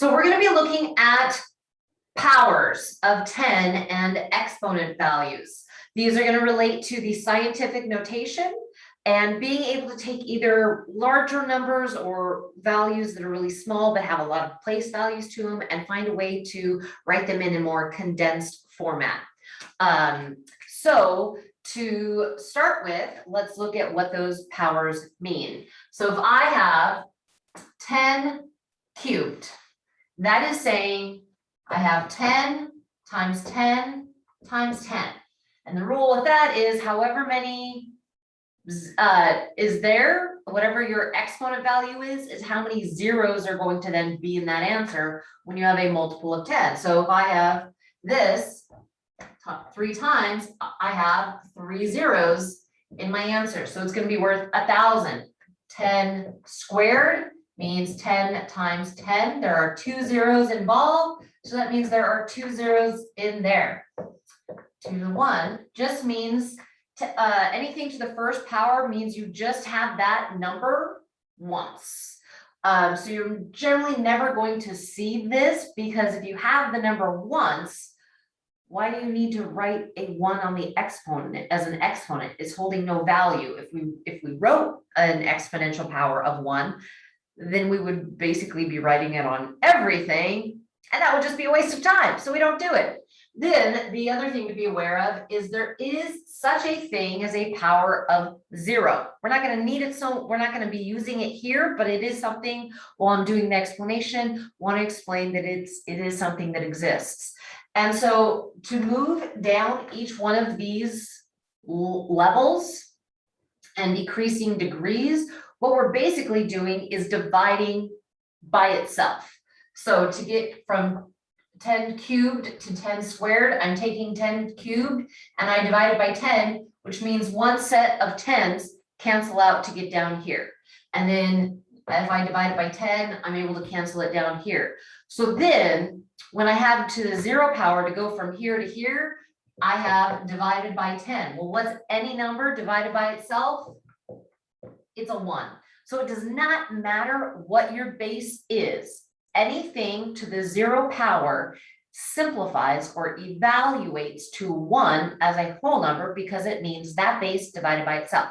So we're gonna be looking at powers of ten and exponent values. These are gonna relate to the scientific notation and being able to take either larger numbers or values that are really small but have a lot of place values to them and find a way to write them in a more condensed format. Um, so to start with, let's look at what those powers mean. So if I have ten cubed, that is saying I have ten times ten times ten. And the rule with that is however many uh, is there, whatever your exponent value is, is how many zeros are going to then be in that answer when you have a multiple of ten. So if I have this three times, I- have three zeros in my answer. So it's gonna be worth a thousand. Ten squared means ten times ten. There are two zeros involved, so that means there are two zeros in there. Two To the one just means to, uh, anything to the first power means you just have that number once. Um, so you're generally never going to see this because if you have the number once, why do you need to write a one on the exponent as an exponent? It's holding no value. If we, if we wrote an exponential power of one, then we would basically be writing it on everything, and that would just be a waste of time, so we don't do it. Then the other thing to be aware of is there is such a thing as a power of zero. We're not gonna need it, so we're not gonna be using it here, but it is something, while I'm doing the explanation, want to explain that it's, it is something that exists. And so to move down each one of these levels and decreasing degrees, what we're basically doing is dividing by itself. So to get from ten cubed to ten squared, I'm taking ten cubed and I divide it by ten, which means one set of tens cancel out to get down here. And then if I divide it by ten, I'm able to cancel it down here. So then, when I have to the zero power to go from here to here, I have divided by ten. Well, what's any number divided by itself? It's a one. So it does not matter what your base is. Anything to the zero power simplifies or evaluates to one as a whole number because it means that base divided by itself.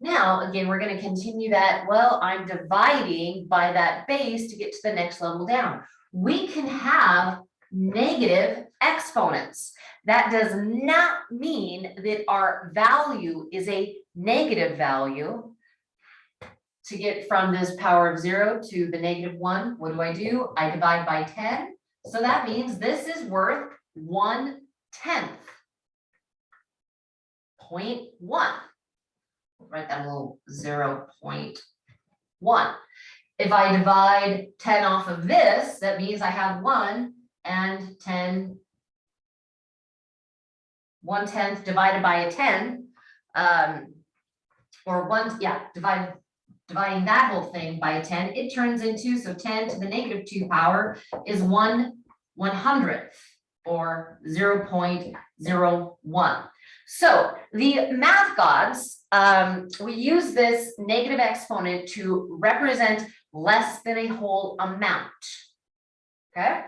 Now, again, we're gonna continue that, well, I'm dividing by that base to get to the next level down. We can have negative exponents. That does not mean that our value is a negative value. To get from this power of zero to the negative one, what do I do? I divide by ten. So that means this is worth one tenth. Point one. Write that little zero point one. If I divide ten off of this, that means I have one and ten. One tenth divided by a ten, um. Or one, yeah, divide, dividing that whole thing by a ten, it turns into, so ten to the negative two power is one one hundredth. Or zero point zero one. So the math gods, um, we use this negative exponent to represent less than a whole amount. Okay,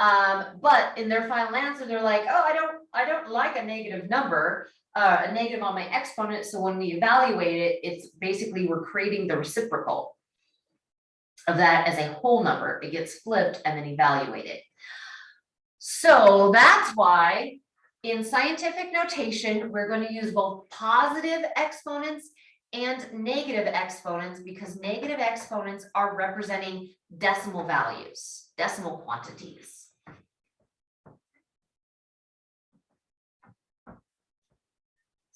um, but in their final answer, they're like, oh, I don't, I don't like a negative number. Uh, a negative on my exponent, so when we evaluate it, it's basically we're creating the reciprocal. Of that as a whole number, it gets flipped and then evaluated. So that's why in scientific notation, we're going to use both positive exponents and negative exponents because negative exponents are representing decimal values, decimal quantities.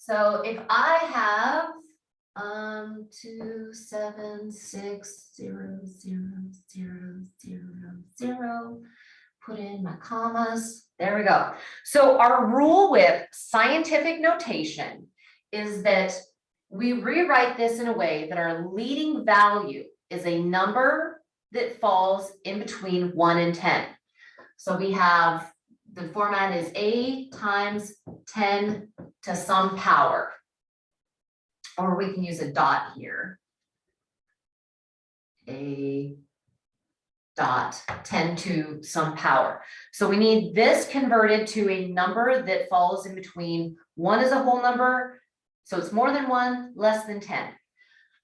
So if I have um two, seven, six, zero, zero, zero, zero, zero, put in my commas, there we go. So our rule with scientific notation is that we rewrite this in a way that our leading value is a number that falls in between one and ten. So we have, the format is A times ten to some power. Or we can use a dot here. A dot ten to some power. So we need this converted to a number that falls in between, one is a whole number, so it's more than one, less than ten.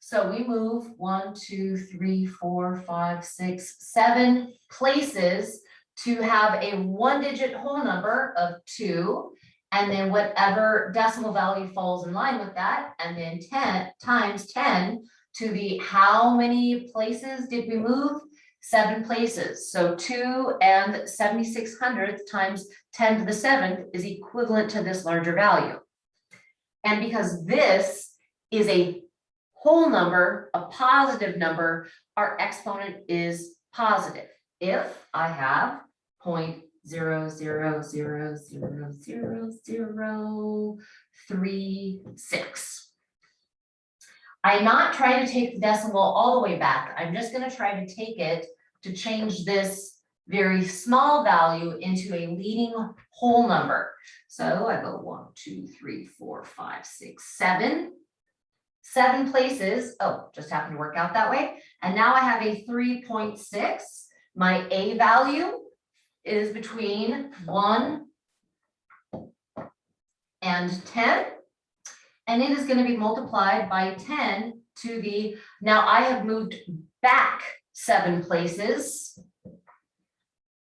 So we move one, two, three, four, five, six, seven places to have a one-digit whole number of two. And then whatever decimal value falls in line with that, and then ten times ten to the, how many places did we move? Seven places, so two and seventy-six hundredths times ten to the seventh is equivalent to this larger value. And because this is a whole number, a positive number, our exponent is positive. If I have point zero zero zero zero zero zero three six. I'm not trying to take the decimal all the way back. I'm just gonna try to take it to change this very small value into a leading whole number. So I go one, two, three, four, five, six, seven. Seven places, oh, just happened to work out that way. And now I have a three point six. My A value is between one and ten. And it is gonna be multiplied by ten to the, now I have moved back seven places.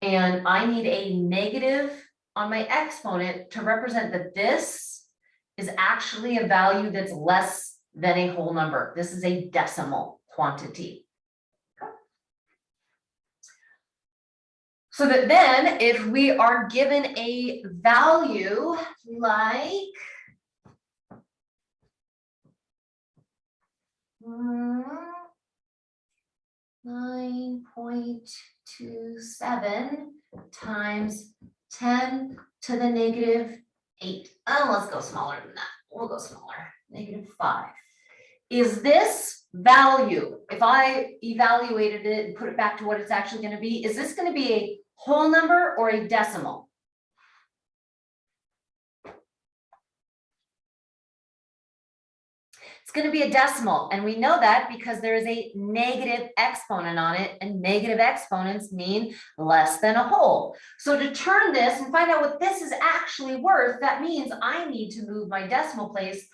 And I need a negative on my exponent to represent that this is actually a value that's less than a whole number. This is a decimal quantity. So that then if we are given a value like nine point two seven times ten to the negative eight. Oh, let's go smaller than that. We'll go smaller, negative five. Is this value, if I evaluated it and put it back to what it's actually gonna be, is this gonna be a whole number or a decimal? It's gonna be a decimal, and we know that because there is a negative exponent on it, and negative exponents mean less than a whole. So to turn this and find out what this is actually worth, that means I need to move my decimal place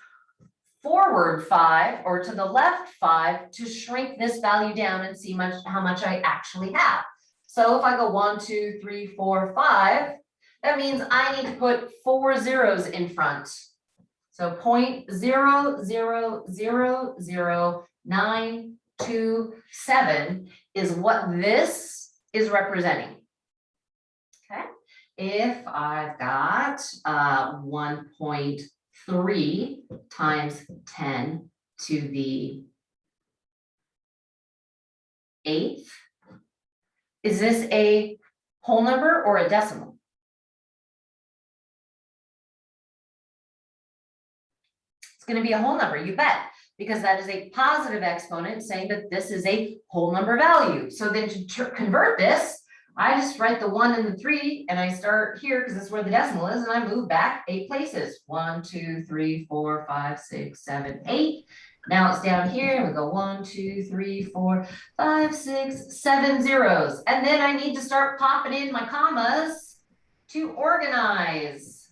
forward five or to the left five to shrink this value down and see much, how much I actually have. So if I go one, two, three, four, five, that means I need to put four zeros in front. So point zero, zero, zero, zero, nine, two, seven is what this is representing. Okay, if I've got uh one point three times ten to the eighth, is this a whole number or a decimal? It's gonna be a whole number, you bet, because that is a positive exponent saying that this is a whole number value. So then to convert this, I just write the one and the three and I start here because that's where the decimal is and I move back eight places. One, two, three, four, five, six, seven, eight. Now it's down here we go one, two, three, four, five, six, seven zeros. And then I need to start popping in my commas to organize.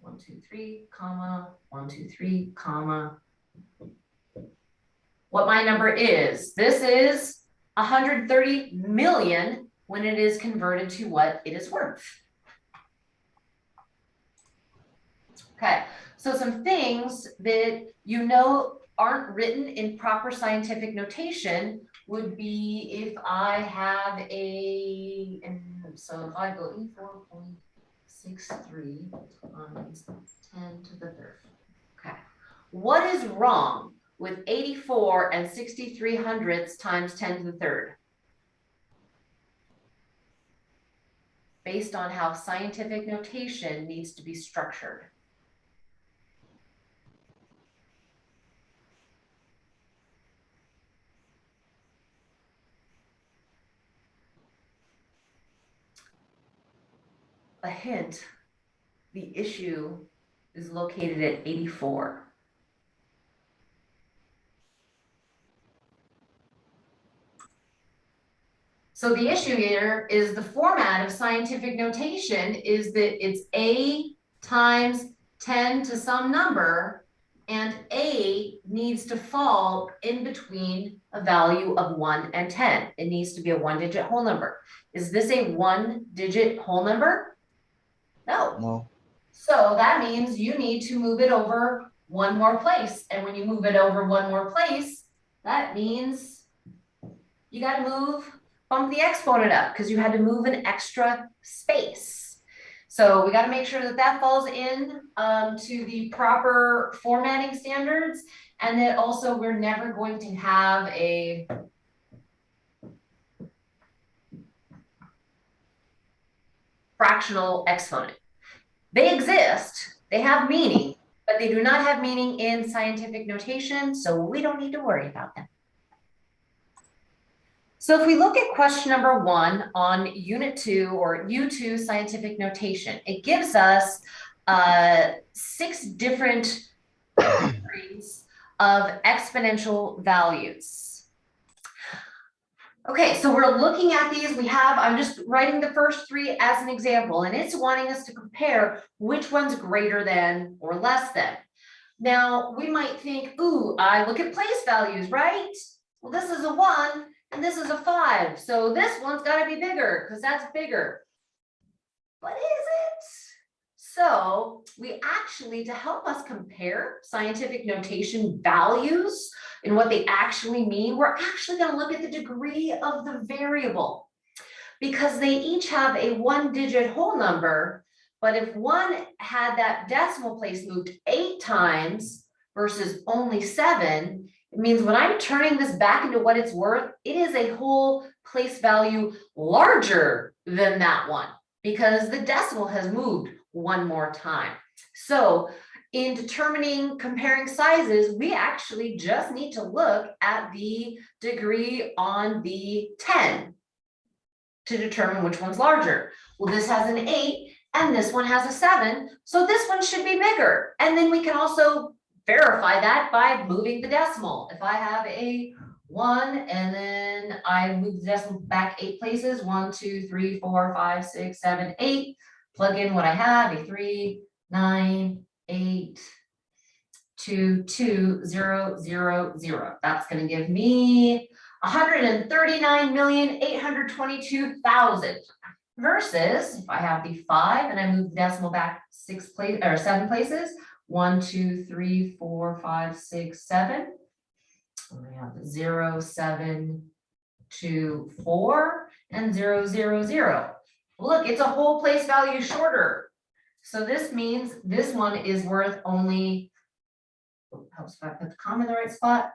One, two, three, comma, one, two, three, comma. What my number is, this is hundred thirty million when it is converted to what it is worth. Okay, so some things that you know aren't written in proper scientific notation would be if I have a, and so if I go E four point six three times ten to the third. Okay, what is wrong with eighty-four and sixty-three hundredths times ten to the third? Based on how scientific notation needs to be structured. A hint, the issue is located at eighty-four. So the issue here is the format of scientific notation is that it's A times ten to some number. And A needs to fall in between a value of one and ten. It needs to be a one digit whole number. Is this a one digit whole number? No. No, So that means you need to move it over one more place, and when you move it over one more place, that means you gotta move, bump the exponent up, because you had to move an extra space. So we gotta make sure that that falls in, um, to the proper formatting standards, and that also we're never going to have a fractional exponent. They exist, they have meaning, but they do not have meaning in scientific notation, so we don't need to worry about them. So if we look at question number one on unit two or U2 scientific notation, it gives us uh, six different of exponential values. Okay, so we're looking at these, we have, I'm just writing the first three as an example, and it's wanting us to compare which one's greater than or less than. Now, we might think, ooh, I look at place values, right? Well, this is a one and this is a five, so this one's gotta be bigger, because that's bigger. But is it? So we actually, to help us compare scientific notation values and what they actually mean, we're actually gonna look at the degree of the variable. Because they each have a one digit whole number, but if one had that decimal place moved eight times versus only seven, it means when I'm turning this back into what it's worth, it is a whole place value larger than that one because the decimal has moved one more time. So in determining comparing sizes, we actually just need to look at the degree on the 10 to determine which one's larger. Well, this has an eight and this one has a seven, so this one should be bigger. And then we can also verify that by moving the decimal. If I have a one and then I move the decimal back eight places, one, two, three, four, five, six, seven, eight. Plug in what I have, a three, nine, eight, two, two, zero, zero, zero. That's gonna give me hundred and thirty-nine million, eight hundred twenty-two thousand. Versus if I have the five and I move the decimal back six place, or seven places, one, two, three, four, five, six, seven. We have zero, seven, two, four, and zero, zero, zero. Look, it's a whole place value shorter. So this means this one is worth only. Helps if I put the comma in the right spot.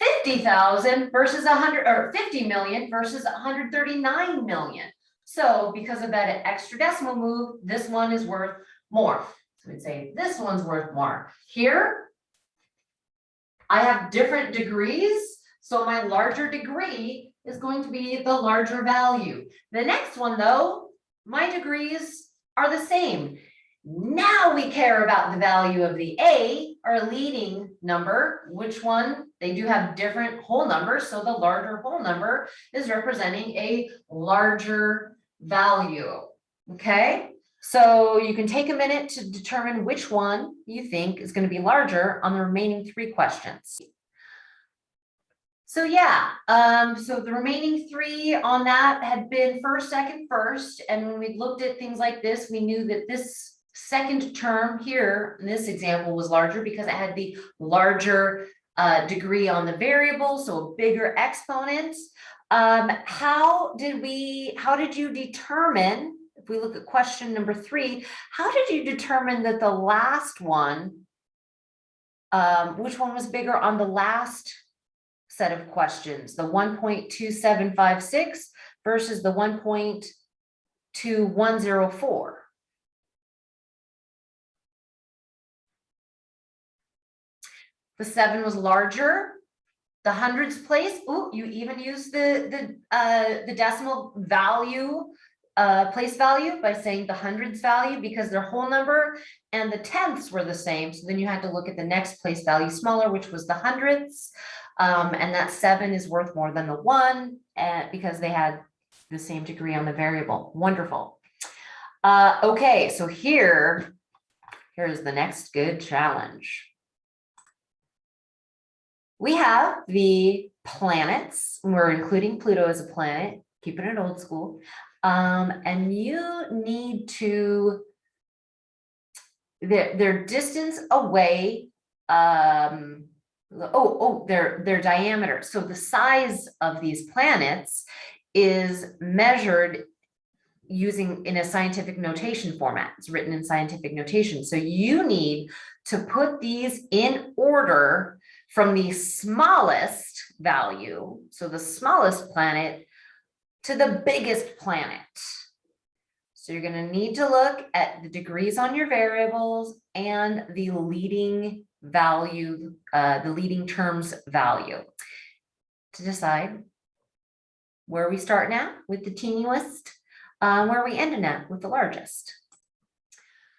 Fifty thousand versus a hundred, or fifty million versus hundred thirty-nine million. So because of that extra decimal move, this one is worth more. So we'd say this one's worth more. Here. I have different degrees, so my larger degree is going to be the larger value. The next one, though, my degrees are the same. Now we care about the value of the A, our leading number, which one? They do have different whole numbers, so the larger whole number is representing a larger value. Okay, so you can take a minute to determine which one you think is going to be larger on the remaining three questions. So yeah, um, so the remaining three on that had been first, second, first, and when we looked at things like this, we knew that this second term here, in this example, was larger because it had the larger uh, degree on the variable, so a bigger exponent. Um, how did we, how did you determine, if we look at question number three, how did you determine that the last one, um, which one was bigger on the last set of questions, the one point two seven five six versus the one point two one zero four? The seven was larger, the hundreds place, oh, you even use the, the, uh, the decimal value, uh, place value by saying the hundreds value because they're whole number and the tenths were the same. So then you had to look at the next place value smaller, which was the hundredths. Um, and that seven is worth more than the one, uh, because they had the same degree on the variable. Wonderful. Uh, okay, so here, here's the next good challenge. We have the planets, we're including Pluto as a planet, keeping it old school. Um, and you need to their, their distance away, um, oh, oh, their, their diameter. So the size of these planets is measured using in a scientific notation format. It's written in scientific notation. So you need to put these in order from the smallest value, so the smallest planet, to the biggest planet. So you're gonna need to look at the degrees on your variables and the leading value, uh, the leading terms value to decide where we start now with the teeniest, uh, where we ending at with the largest.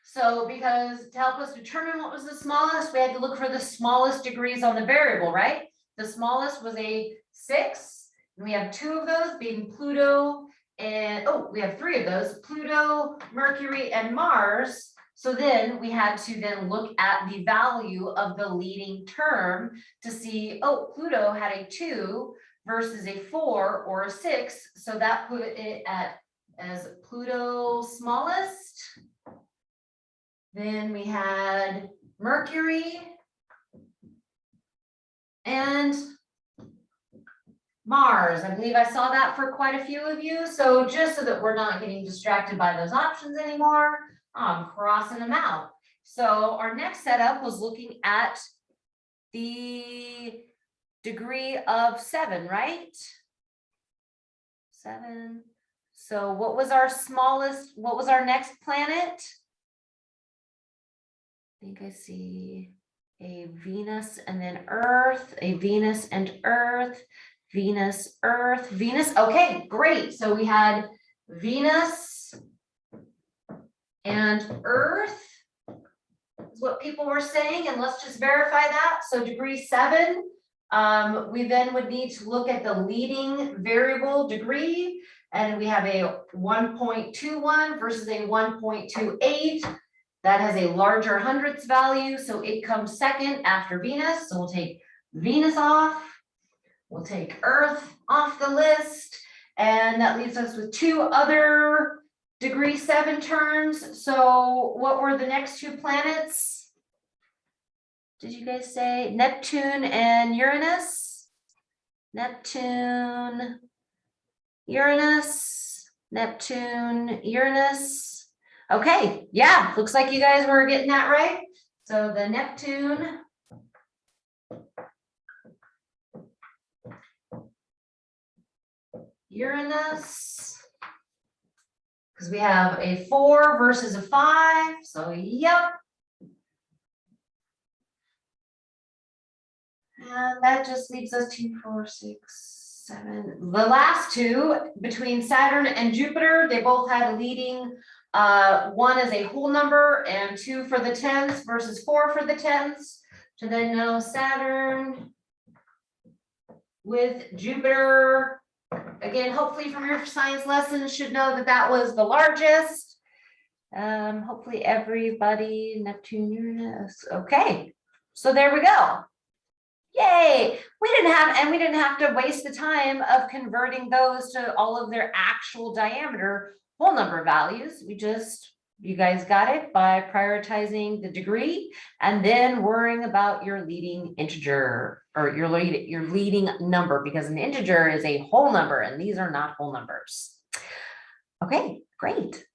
So because to help us determine what was the smallest, we had to look for the smallest degrees on the variable, right? The smallest was a six, and we have two of those being Pluto and, oh, we have three of those, Pluto, Mercury, and Mars. So then we had to then look at the value of the leading term to see, oh, Pluto had a two versus a four or a six. So that put it at as Pluto smallest. Then we had Mercury. And Mars, I believe I saw that for quite a few of you. So just so that we're not getting distracted by those options anymore, I'm crossing them out. So our next setup was looking at the degree of seven, right? Seven. So what was our smallest, what was our next planet? I think I see a Venus and then Earth, a Venus and Earth, Venus, Earth, Venus. Okay, great. So we had Venus and Earth is what people were saying, and let's just verify that. So degree seven, um, we then would need to look at the leading variable degree, and we have a one point two one versus a one point two eight. That has a larger hundredths value, so it comes second after Venus. So we'll take Venus off. We'll take Earth off the list, and that leaves us with two other degree seven terms. So what were the next two planets? Did you guys say Neptune and Uranus? Neptune, Uranus, Neptune, Uranus. Okay, yeah, looks like you guys were getting that right. So the Neptune Uranus. Because we have a four versus a five, so yep. And that just leaves us two, four, six, seven. The last two between Saturn and Jupiter, they both had a leading. Uh, one is a whole number and two for the tens versus four for the tens. So then know Saturn with Jupiter again, hopefully from your science lessons should know that that was the largest. Um, hopefully everybody, Neptune, Uranus, okay. So there we go. Yay, we didn't have, and we didn't have to waste the time of converting those to all of their actual diameter whole number values. We just you guys got it by prioritizing the degree and then worrying about your leading integer or your lead, your leading number because an integer is a whole number and these are not whole numbers. Okay, great.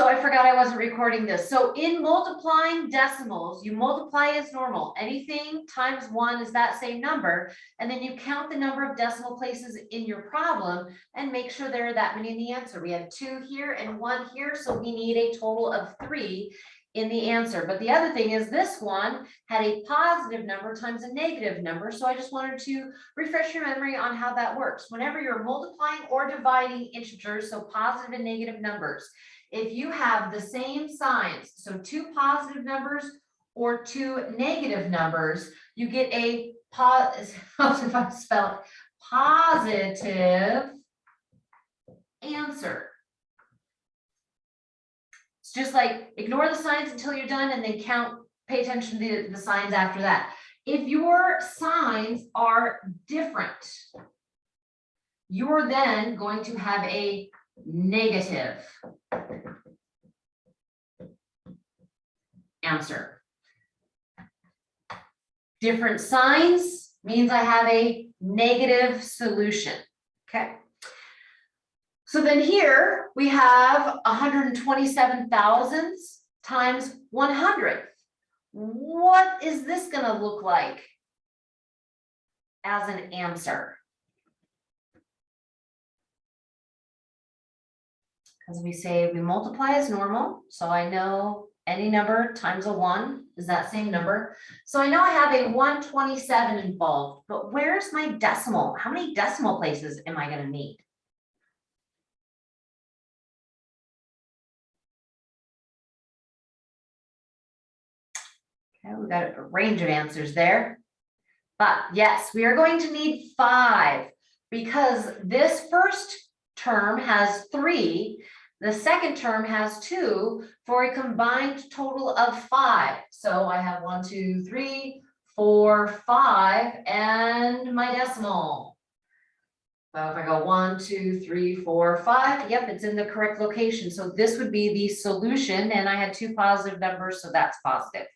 So I forgot I wasn't recording this. So in multiplying decimals, you multiply as normal. Anything times one is that same number. And then you count the number of decimal places in your problem and make sure there are that many in the answer. We have two here and one here, so we need a total of three in the answer. But the other thing is this one had a positive number times a negative number. So I just wanted to refresh your memory on how that works. Whenever you're multiplying or dividing integers, so positive and negative numbers, if you have the same signs, so two positive numbers or two negative numbers, you get a pos, if I spell it, positive answer. It's just like ignore the signs until you're done and then count, pay attention to the, the signs after that. If your signs are different, you're then going to have a negative answer. Different signs means I have a negative solution, okay? So then here we have hundred and twenty-seven thousands times one hundred. What is this gonna look like as an answer? Because we say we multiply as normal, so I know any number times a one is that same number. So I know I have a one twenty-seven involved, but where's my decimal? How many decimal places am I gonna need? Okay, we got a range of answers there. But yes, we are going to need five because this first term has three. The second term has two for a combined total of five. So I have one, two, three, four, five, and my decimal. So if I go one, two, three, four, five, yep, it's in the correct location. So this would be the solution and I had two positive numbers, so that's positive.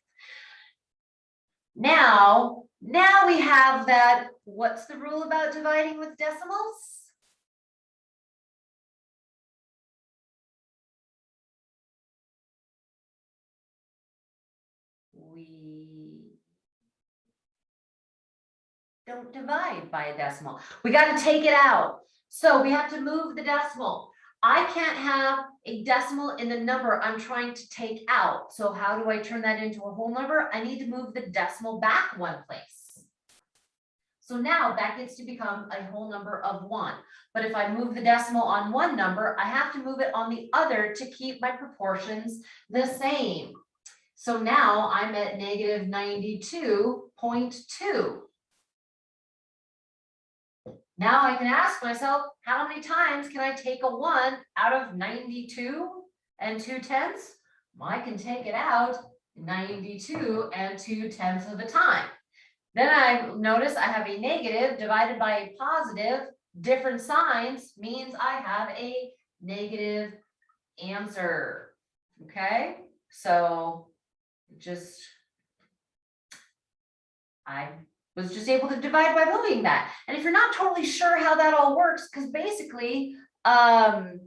Now, now we have that, what's the rule about dividing with decimals? We don't divide by a decimal. We got to take it out. So we have to move the decimal. I can't have a decimal in the number I'm trying to take out. So how do I turn that into a whole number? I need to move the decimal back one place. So now that gets to become a whole number of one. But if I move the decimal on one number, I have to move it on the other to keep my proportions the same. So now I'm at negative ninety-two point two. Now I can ask myself, how many times can I take a one out of ninety-two and two tenths? I can take it out ninety-two and two tenths of a time. Then I notice I have a negative divided by a positive, different signs means I have a negative answer. Okay, so just I was just able to divide by moving that. And if you're not totally sure how that all works, because basically, um,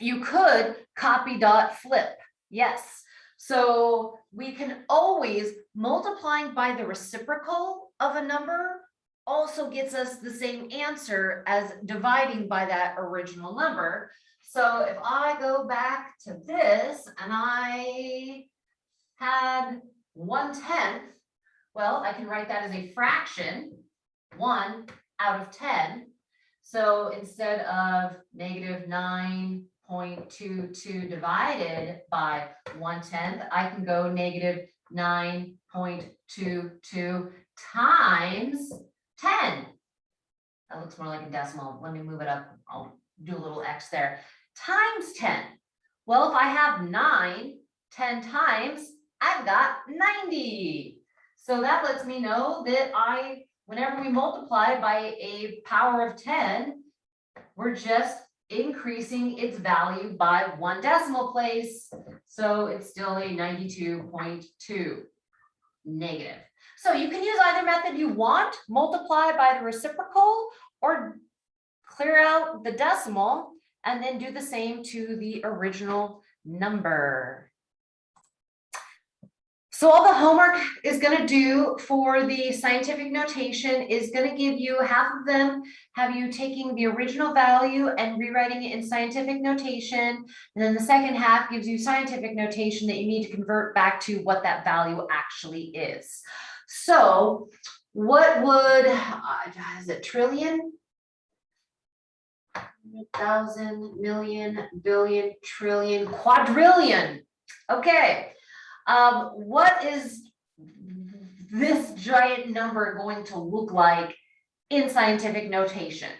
you could copy dot flip. Yes. So we can always multiplying by the reciprocal of a number also gets us the same answer as dividing by that original number. So if I go back to this and I had one tenth, well, I can write that as a fraction, one out of ten. So instead of negative nine point two two divided by one tenth, I can go negative nine point two two times ten. That looks more like a decimal. Let me move it up. I'll do a little X there. Times ten. Well, if I have nine, 10 times, I've got ninety. So that lets me know that I, whenever we multiply by a power of ten, we're just increasing its value by one decimal place. So it's still a ninety-two point two negative. So you can use either method you want, multiply by the reciprocal or clear out the decimal and then do the same to the original number. So all the homework is going to do for the scientific notation is going to give you half of them have you taking the original value and rewriting it in scientific notation. And then the second half gives you scientific notation that you need to convert back to what that value actually is. So what would, uh, is it trillion? Thousand, million, billion, trillion, quadrillion. Okay. Um, what is this giant number going to look like in scientific notation?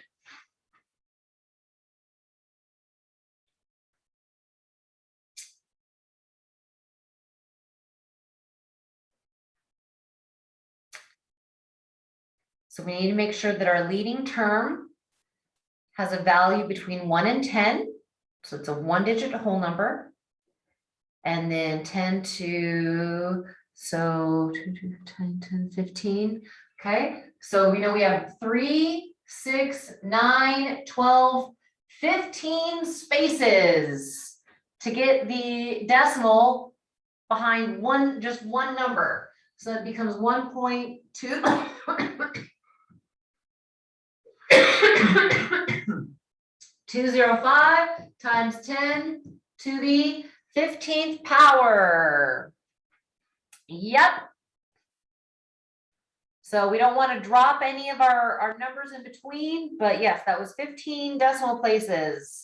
So we need to make sure that our leading term has a value between one and ten. So it's a one digit whole number. And then ten to, so two, two, 10, 10, 15. Okay, so we know we have three, six, nine, 12, 15 spaces to get the decimal behind one, just one number. So it becomes one point two. Two zero five times ten to the fifteenth power. Yep. So we don't want to drop any of our, our numbers in between, but yes, that was fifteen decimal places.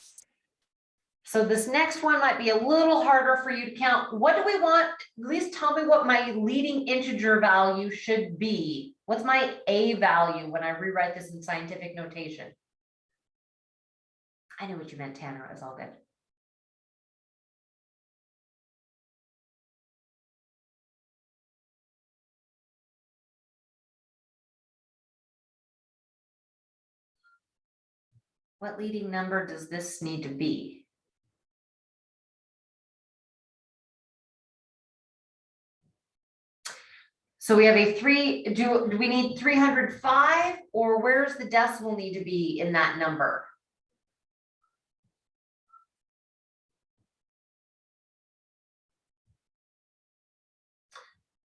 So this next one might be a little harder for you to count. What do we want? At least tell me what my leading integer value should be. What's my A value when I rewrite this in scientific notation? I know what you meant, Tanner. It's all good. What leading number does this need to be? So we have a three, do, do we need three hundred five, or where's the decimal need to be in that number?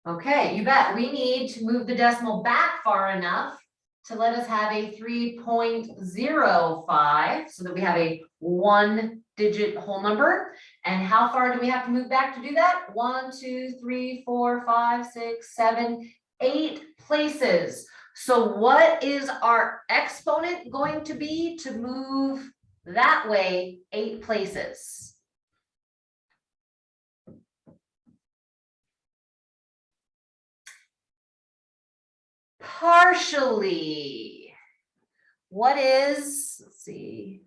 Okay, you bet. We need to move the decimal back far enough to let us have a three point zero five, so that we have a one digit whole number. And how far do we have to move back to do that? One, two, three, four, five, six, seven, eight places. So what is our exponent going to be to move that way eight places? Partially. What is, let's see.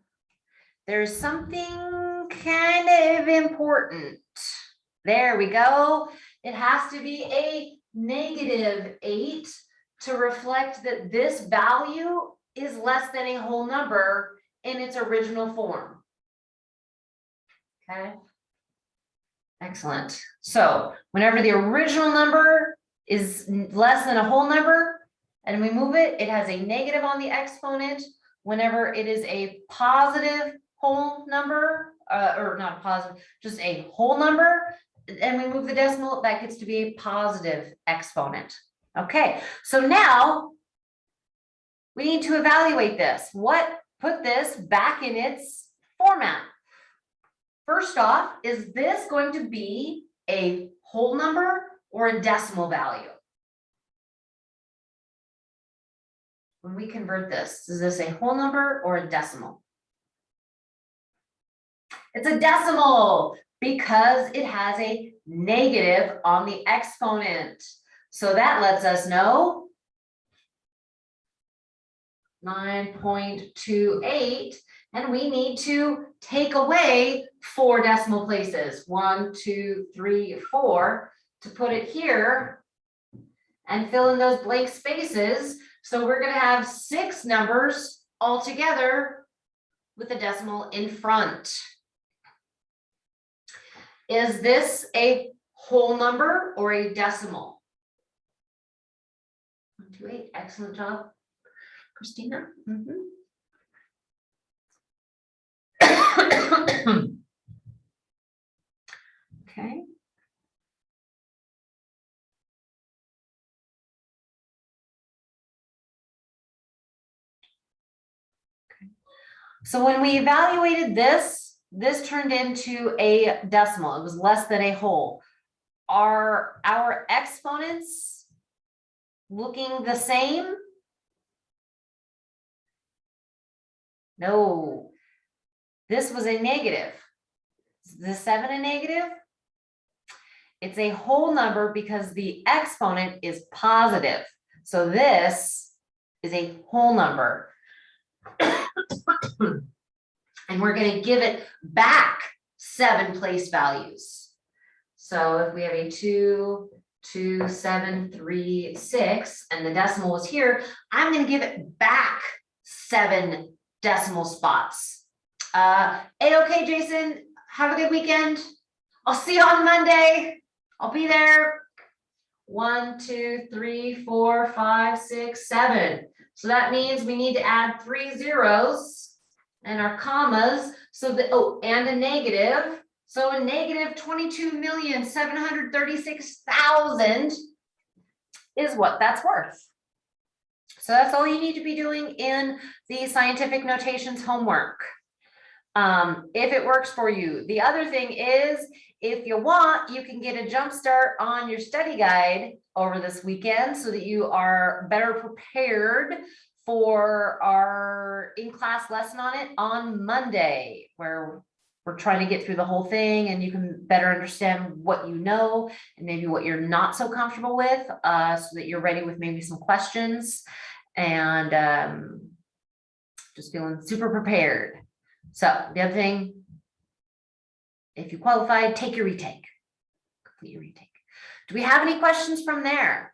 There's something kind of important. There we go. It has to be a negative eight to reflect that this value is less than a whole number in its original form. Okay. Excellent. So whenever the original number is less than a whole number and we move it, it has a negative on the exponent. Whenever it is a positive whole number, uh, or not positive, just a whole number, and we move the decimal, that gets to be a positive exponent. Okay, so now we need to evaluate this. What put this back in its format? First off, is this going to be a whole number or a decimal value? When we convert this, is this a whole number or a decimal? It's a decimal because it has a negative on the exponent. So that lets us know nine point two eight, and we need to take away four decimal places, one, two, three, four, to put it here and fill in those blank spaces. So we're gonna have six numbers altogether with a decimal in front. Is this a whole number or a decimal? One, two, eight, excellent job, Christina. Mhm. Okay. Okay. So when we evaluated this, this turned into a decimal. It was less than a whole. Are our exponents looking the same? No. This was a negative. Is The seven a negative? It's a whole number because the exponent is positive. So this is a whole number. And we're gonna give it back seven place values. So if we have a two, two, seven, three, six, and the decimal was here, I'm gonna give it back seven decimal spots. Uh, A-okay, Jason, have a good weekend. I'll see you on Monday. I'll be there. One, two, three, four, five, six, seven. So that means we need to add three zeros and our commas, so that, oh, and a negative. So a negative twenty-two million, seven hundred thirty-six thousand is what that's worth. So that's all you need to be doing in the scientific notations homework. Um, if it works for you. The other thing is, if you want, you can get a jump start on your study guide over this weekend so that you are better prepared for our in-class lesson on it on Monday, where we're trying to get through the whole thing and you can better understand what you know and maybe what you're not so comfortable with, uh, so that you're ready with maybe some questions and, um, just feeling super prepared. So the other thing, if you qualified, take your retake. Complete your retake. Do we have any questions from there?